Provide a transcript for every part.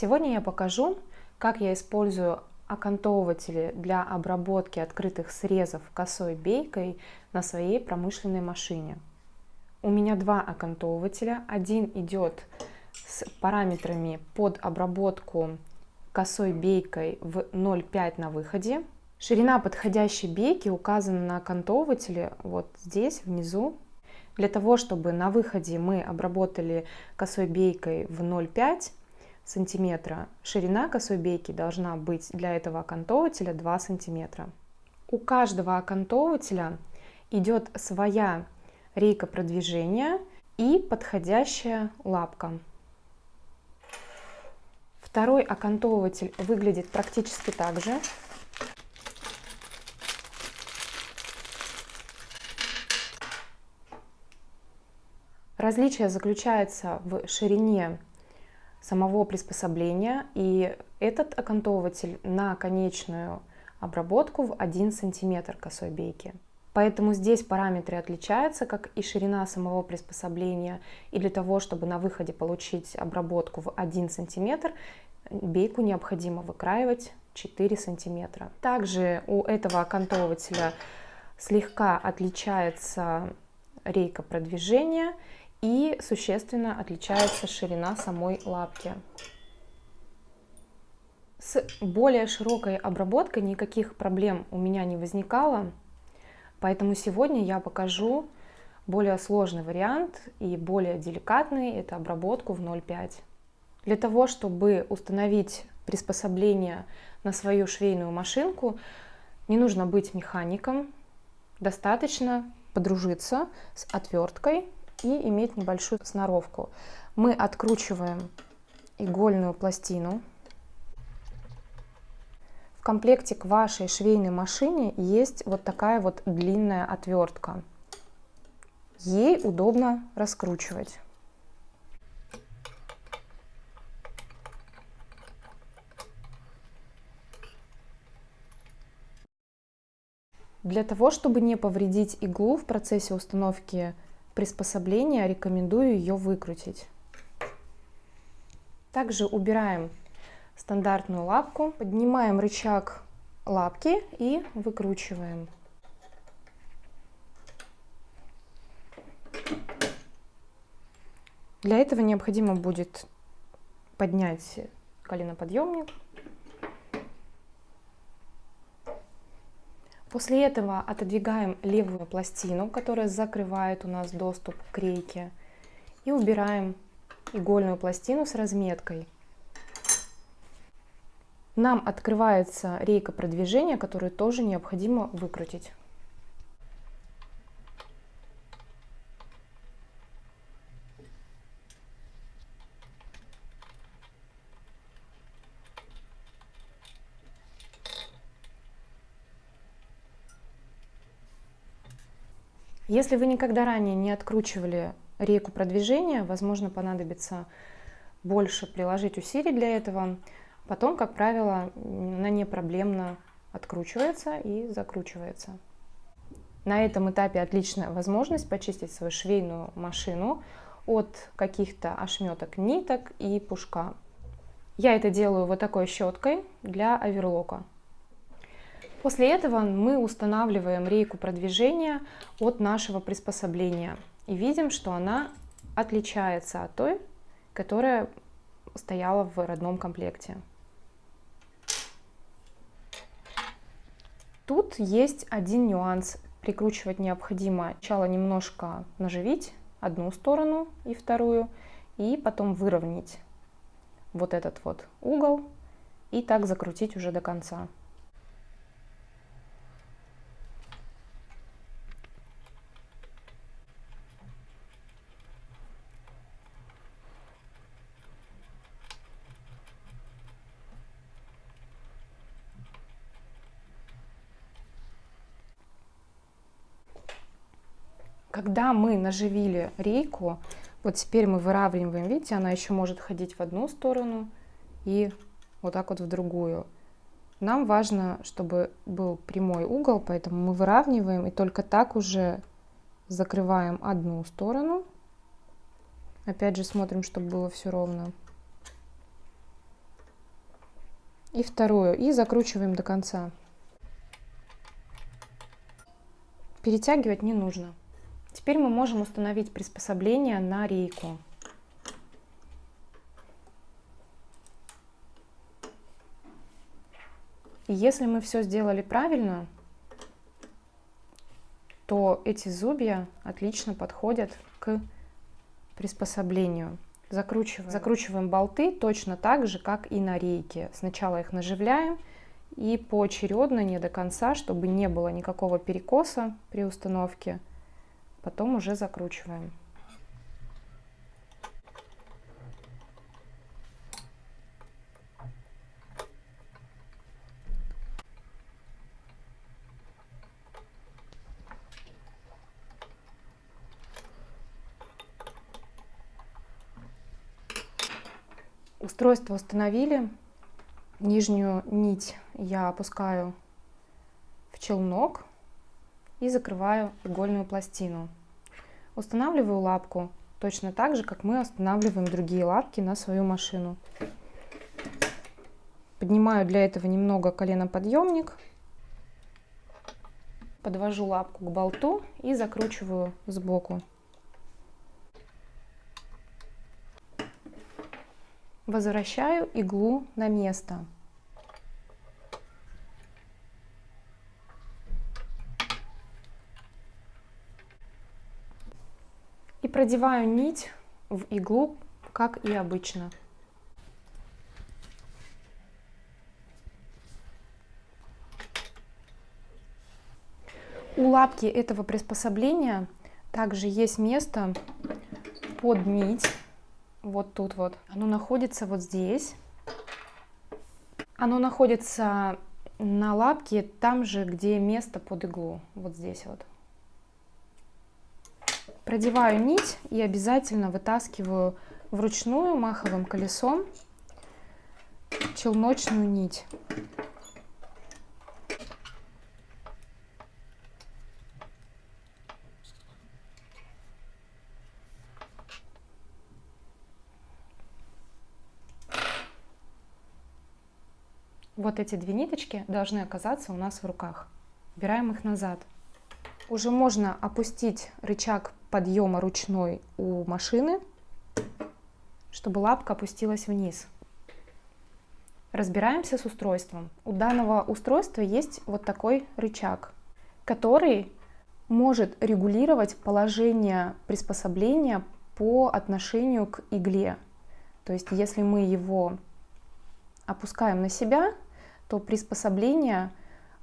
Сегодня я покажу, как я использую окантовыватели для обработки открытых срезов косой бейкой на своей промышленной машине. У меня два окантовывателя. Один идет с параметрами под обработку косой бейкой в 0,5 на выходе. Ширина подходящей бейки указана на окантовывателе вот здесь внизу. Для того, чтобы на выходе мы обработали косой бейкой в 0,5 сантиметра, ширина косой бейки должна быть для этого окантовывателя 2 сантиметра. У каждого окантовывателя идет своя рейка продвижения и подходящая лапка. Второй окантовыватель выглядит практически так же. Различие заключается в ширине самого приспособления, и этот окантовыватель на конечную обработку в 1 см косой бейки. Поэтому здесь параметры отличаются, как и ширина самого приспособления. И для того, чтобы на выходе получить обработку в 1 см, бейку необходимо выкраивать 4 см. Также у этого окантовывателя слегка отличается рейка продвижения и существенно отличается ширина самой лапки. С более широкой обработкой никаких проблем у меня не возникало, поэтому сегодня я покажу более сложный вариант и более деликатный, это обработку в 0,5. Для того, чтобы установить приспособление на свою швейную машинку, не нужно быть механиком, достаточно подружиться с отверткой и иметь небольшую сноровку. Мы откручиваем игольную пластину. В комплекте к вашей швейной машине есть вот такая вот длинная отвертка. Ей удобно раскручивать. Для того, чтобы не повредить иглу в процессе установки приспособления, рекомендую ее выкрутить. Также убираем стандартную лапку, поднимаем рычаг лапки и выкручиваем. Для этого необходимо будет поднять коленоподъемник После этого отодвигаем левую пластину, которая закрывает у нас доступ к рейке, и убираем игольную пластину с разметкой. Нам открывается рейка продвижения, которую тоже необходимо выкрутить. Если вы никогда ранее не откручивали рейку продвижения, возможно, понадобится больше приложить усилий для этого. Потом, как правило, она не проблемно откручивается и закручивается. На этом этапе отличная возможность почистить свою швейную машину от каких-то ошметок ниток и пушка. Я это делаю вот такой щеткой для оверлока. После этого мы устанавливаем рейку продвижения от нашего приспособления и видим, что она отличается от той, которая стояла в родном комплекте. Тут есть один нюанс. Прикручивать необходимо сначала немножко наживить одну сторону и вторую, и потом выровнять вот этот вот угол и так закрутить уже до конца. Когда мы наживили рейку, вот теперь мы выравниваем, видите, она еще может ходить в одну сторону и вот так вот в другую. Нам важно, чтобы был прямой угол, поэтому мы выравниваем и только так уже закрываем одну сторону. Опять же смотрим, чтобы было все ровно. и вторую. И закручиваем до конца. Перетягивать не нужно. Теперь мы можем установить приспособление на рейку. Если мы все сделали правильно, то эти зубья отлично подходят к приспособлению. Закручиваем. Закручиваем болты точно так же, как и на рейке. Сначала их наживляем и поочередно, не до конца, чтобы не было никакого перекоса при установке. Потом уже закручиваем. Устройство установили. Нижнюю нить я опускаю в челнок и закрываю игольную пластину. Устанавливаю лапку точно так же, как мы устанавливаем другие лапки на свою машину. Поднимаю для этого немного коленоподъемник, подвожу лапку к болту и закручиваю сбоку. Возвращаю иглу на место. Продеваю нить в иглу, как и обычно. У лапки этого приспособления также есть место под нить вот тут вот. Оно находится вот здесь. Оно находится на лапке там же, где место под иглу. Вот здесь вот. Продеваю нить и обязательно вытаскиваю вручную маховым колесом челночную нить. Вот эти две ниточки должны оказаться у нас в руках. Убираем их назад. Уже можно опустить рычаг подъема ручной у машины, чтобы лапка опустилась вниз. Разбираемся с устройством. У данного устройства есть вот такой рычаг, который может регулировать положение приспособления по отношению к игле. То есть если мы его опускаем на себя, то приспособление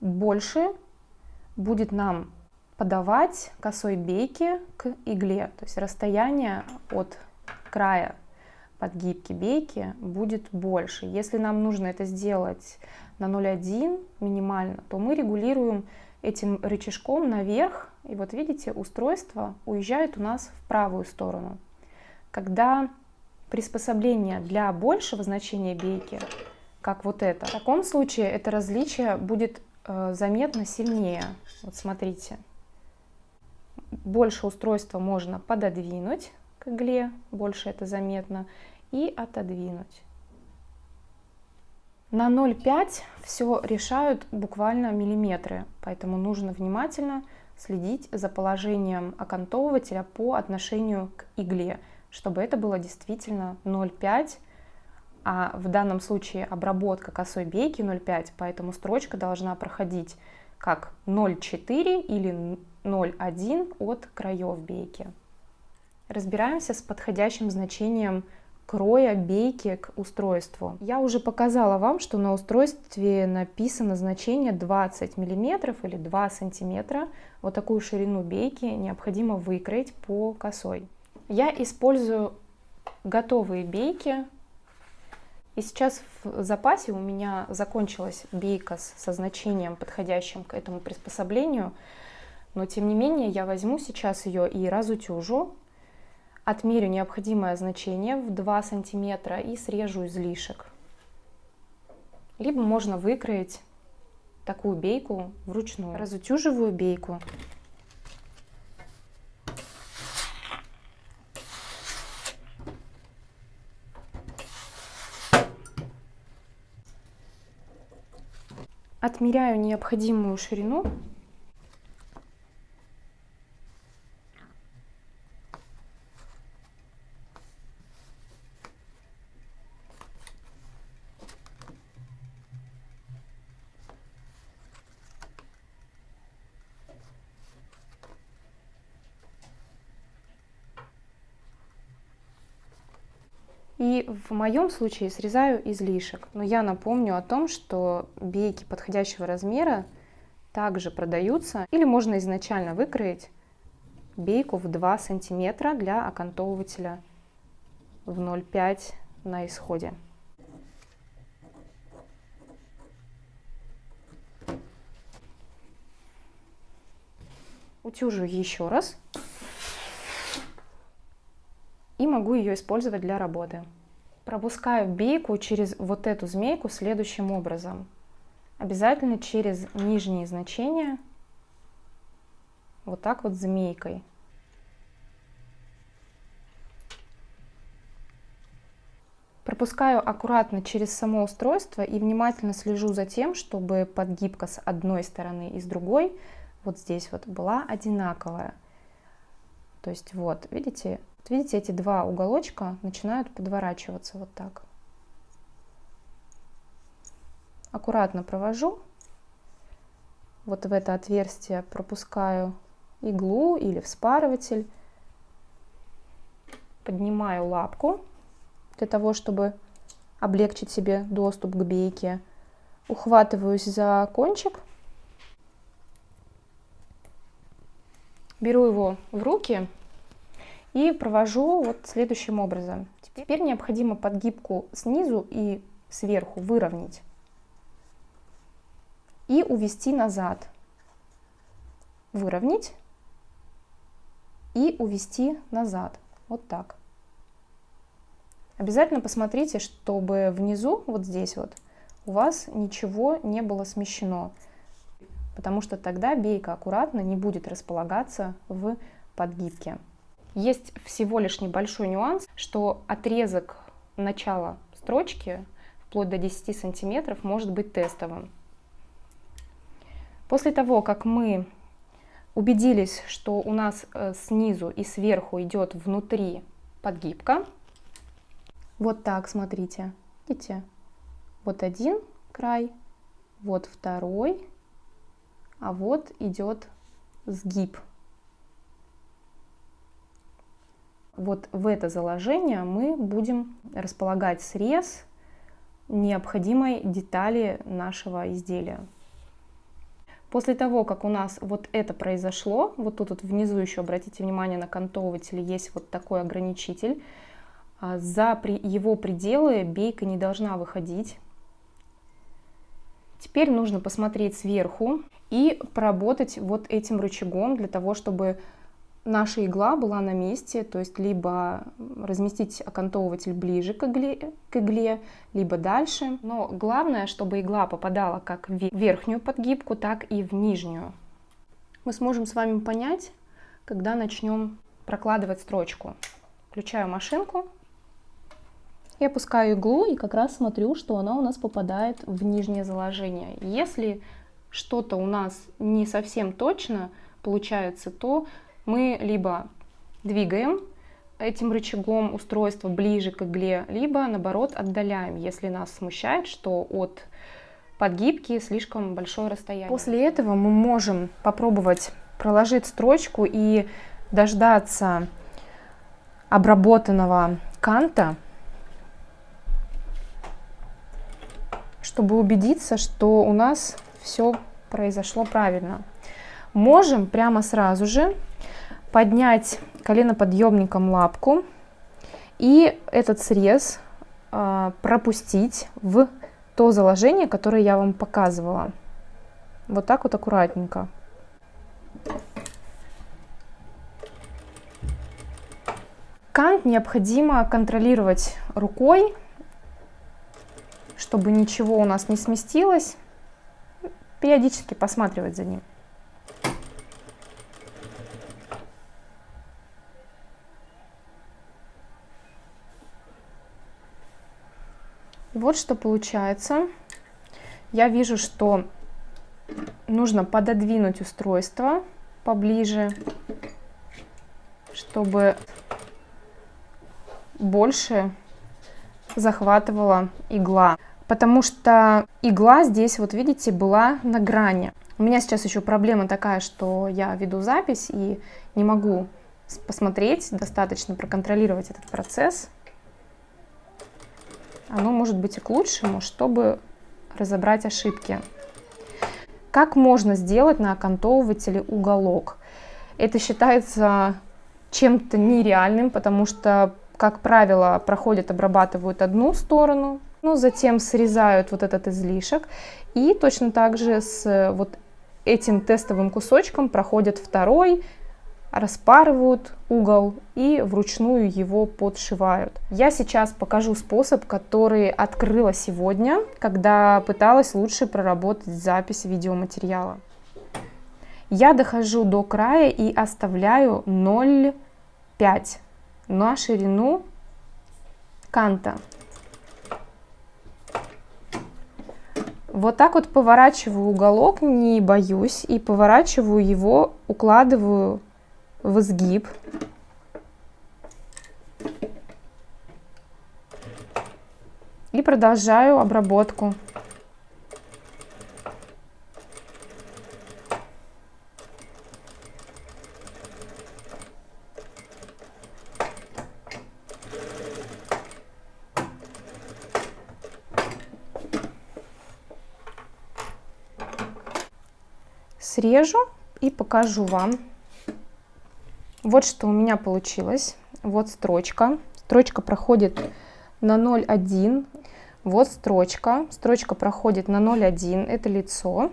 больше будет нам подавать косой бейки к игле. То есть расстояние от края подгибки бейки будет больше. Если нам нужно это сделать на 0,1 минимально, то мы регулируем этим рычажком наверх. И вот видите, устройство уезжает у нас в правую сторону. Когда приспособление для большего значения бейки как вот это. В таком случае это различие будет э, заметно сильнее. Вот смотрите. Больше устройства можно пододвинуть к игле, больше это заметно, и отодвинуть. На 0,5 все решают буквально миллиметры, поэтому нужно внимательно следить за положением окантовывателя по отношению к игле, чтобы это было действительно 0,5 а в данном случае обработка косой бейки 0,5, поэтому строчка должна проходить как 0,4 или 0,1 от краев бейки. Разбираемся с подходящим значением кроя бейки к устройству. Я уже показала вам, что на устройстве написано значение 20 мм или 2 см. Вот такую ширину бейки необходимо выкроить по косой. Я использую готовые бейки и сейчас в запасе у меня закончилась бейка со значением, подходящим к этому приспособлению. Но тем не менее я возьму сейчас ее и разутюжу, отмерю необходимое значение в 2 сантиметра и срежу излишек. Либо можно выкроить такую бейку вручную. Разутюживаю бейку. Отмеряю необходимую ширину И в моем случае срезаю излишек. Но я напомню о том, что бейки подходящего размера также продаются. Или можно изначально выкроить бейку в 2 сантиметра для окантовывателя в 0,5 на исходе. Утюжу еще раз могу ее использовать для работы. Пропускаю бейку через вот эту змейку следующим образом. Обязательно через нижние значения, вот так вот змейкой. Пропускаю аккуратно через само устройство и внимательно слежу за тем, чтобы подгибка с одной стороны и с другой вот здесь вот была одинаковая. То есть вот, видите, вот видите, эти два уголочка начинают подворачиваться вот так. Аккуратно провожу. Вот в это отверстие пропускаю иглу или вспарыватель. Поднимаю лапку для того, чтобы облегчить себе доступ к бейке. Ухватываюсь за кончик. Беру его в руки и провожу вот следующим образом. Теперь необходимо подгибку снизу и сверху выровнять и увести назад. Выровнять и увести назад. Вот так. Обязательно посмотрите, чтобы внизу, вот здесь вот, у вас ничего не было смещено, потому что тогда бейка аккуратно не будет располагаться в подгибке. Есть всего лишь небольшой нюанс, что отрезок начала строчки вплоть до 10 сантиметров может быть тестовым. После того, как мы убедились, что у нас э, снизу и сверху идет внутри подгибка, вот так, смотрите, видите, вот один край, вот второй, а вот идет сгиб. Вот в это заложение мы будем располагать срез необходимой детали нашего изделия. После того, как у нас вот это произошло, вот тут вот внизу еще, обратите внимание, на кантовывателе есть вот такой ограничитель, а, за его пределы бейка не должна выходить. Теперь нужно посмотреть сверху и поработать вот этим рычагом для того, чтобы наша игла была на месте, то есть либо разместить окантовыватель ближе к игле, к игле, либо дальше. Но главное, чтобы игла попадала как в верхнюю подгибку, так и в нижнюю. Мы сможем с вами понять, когда начнем прокладывать строчку. Включаю машинку и опускаю иглу, и как раз смотрю, что она у нас попадает в нижнее заложение. Если что-то у нас не совсем точно получается, то мы либо двигаем этим рычагом устройство ближе к игле, либо наоборот отдаляем, если нас смущает, что от подгибки слишком большое расстояние. После этого мы можем попробовать проложить строчку и дождаться обработанного канта, чтобы убедиться, что у нас все произошло правильно. Можем прямо сразу же поднять коленоподъемником лапку и этот срез э, пропустить в то заложение, которое я вам показывала. Вот так вот аккуратненько. Кант необходимо контролировать рукой, чтобы ничего у нас не сместилось. Периодически посматривать за ним. Вот что получается. Я вижу, что Нужно пододвинуть устройство поближе, чтобы больше захватывала игла. Потому что игла здесь, вот видите, была на грани. У меня сейчас еще проблема такая, что я веду запись и не могу посмотреть, достаточно проконтролировать этот процесс. Оно может быть и к лучшему, чтобы разобрать ошибки. Как можно сделать на окантовывателе уголок? Это считается чем-то нереальным, потому что, как правило, проходят, обрабатывают одну сторону, ну, затем срезают вот этот излишек, и точно так же с вот этим тестовым кусочком проходят второй, распарывают угол и вручную его подшивают. Я сейчас покажу способ, который открыла сегодня, когда пыталась лучше проработать запись видеоматериала. Я дохожу до края и оставляю 0,5 на ширину канта. Вот так вот поворачиваю уголок, не боюсь, и поворачиваю его, укладываю в изгиб. И продолжаю обработку. Срежу и покажу вам. Вот что у меня получилось. Вот строчка. Строчка проходит на 0,1. Вот строчка. Строчка проходит на 0,1. Это лицо.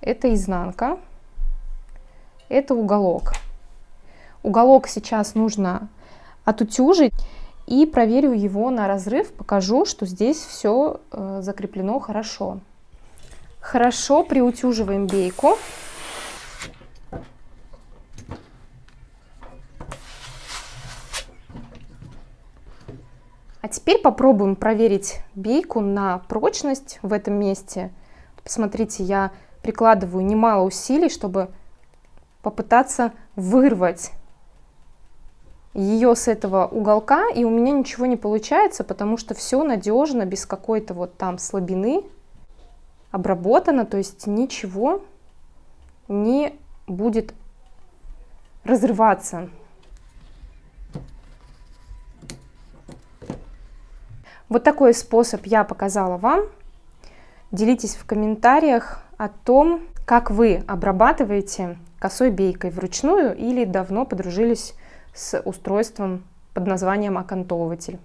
Это изнанка. Это уголок. Уголок сейчас нужно отутюжить. И проверю его на разрыв. Покажу, что здесь все э, закреплено хорошо. Хорошо приутюживаем бейку. А теперь попробуем проверить бейку на прочность в этом месте. Посмотрите, я прикладываю немало усилий, чтобы попытаться вырвать ее с этого уголка, и у меня ничего не получается, потому что все надежно, без какой-то вот там слабины обработано, то есть ничего не будет разрываться. Вот такой способ я показала вам. Делитесь в комментариях о том, как вы обрабатываете косой бейкой вручную или давно подружились с устройством под названием окантовыватель.